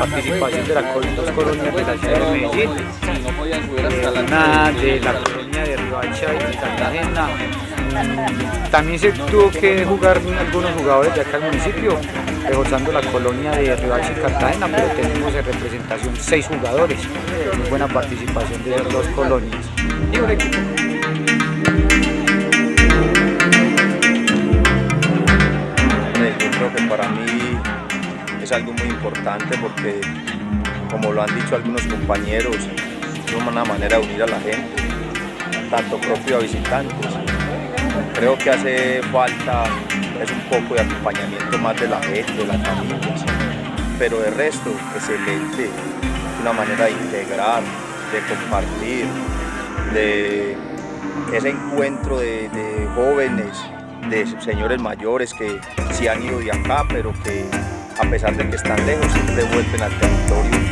participación de las dos colonias de la ciudad de Medellín, de la colonia de Riohacha y Cartagena. También se tuvo que jugar algunos jugadores de acá al municipio, reforzando la colonia de Riohacha y Cartagena, pero tenemos en representación seis jugadores, muy buena participación de las dos colonias. Algo muy importante porque, como lo han dicho algunos compañeros, es una manera de unir a la gente, tanto propio a visitantes. Creo que hace falta es un poco de acompañamiento más de la gente, de las familias, pero de resto, excelente, una manera de integrar, de compartir, de ese encuentro de, de jóvenes, de señores mayores que sí han ido de acá, pero que a pesar de que están lejos, siempre vuelven al territorio.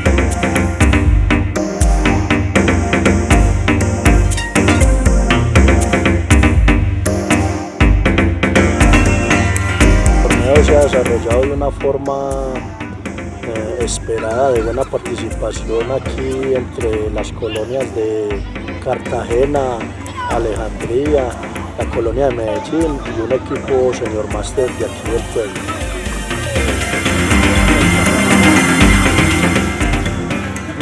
Se ha desarrollado de una forma eh, esperada, de buena participación aquí entre las colonias de Cartagena, Alejandría, la colonia de Medellín y un equipo señor máster de aquí del pueblo.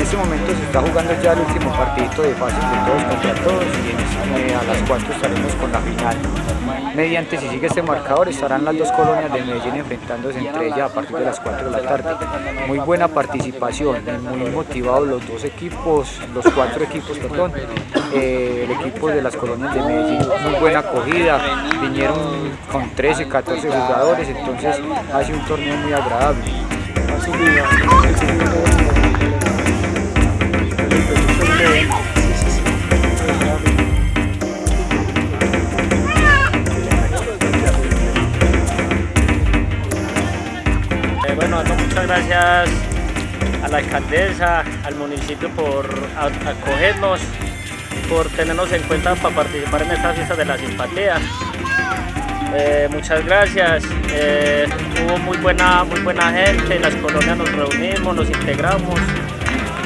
Este momento se está jugando ya el último partidito de fase de todos contra todos y eh, a las 4 estaremos con la final. Mediante si sigue este marcador estarán las dos colonias de Medellín enfrentándose entre ellas a partir de las 4 de la tarde. Muy buena participación, muy motivados los dos equipos, los cuatro equipos, perdón. Eh, el equipo de las colonias de Medellín, muy buena acogida, vinieron con 13, 14 jugadores, entonces ha sido un torneo muy agradable. Gracias a la alcaldesa, al municipio por acogernos, por tenernos en cuenta para participar en esta fiesta de la simpatía. Eh, muchas gracias, eh, hubo muy buena, muy buena gente, en las colonias nos reunimos, nos integramos.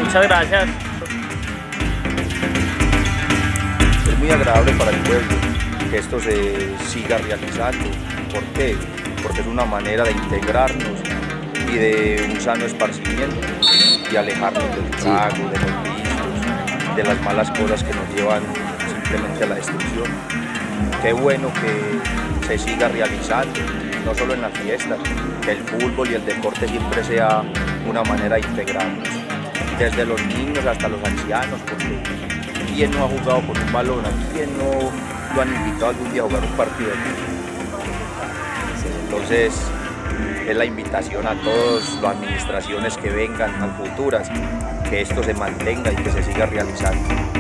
Muchas gracias. Es muy agradable para el pueblo que esto se siga realizando. ¿Por qué? Porque es una manera de integrarnos y de un sano esparcimiento y alejarnos del trago, de los vicios, de las malas cosas que nos llevan simplemente a la destrucción. Qué bueno que se siga realizando, no solo en las fiestas, que el fútbol y el deporte siempre sea una manera de integrarnos, desde los niños hasta los ancianos, porque ¿quién no ha jugado con un balón? ¿A quién no lo han invitado algún día a jugar un partido? Entonces, es la invitación a todas las administraciones que vengan, a futuras, que esto se mantenga y que se siga realizando.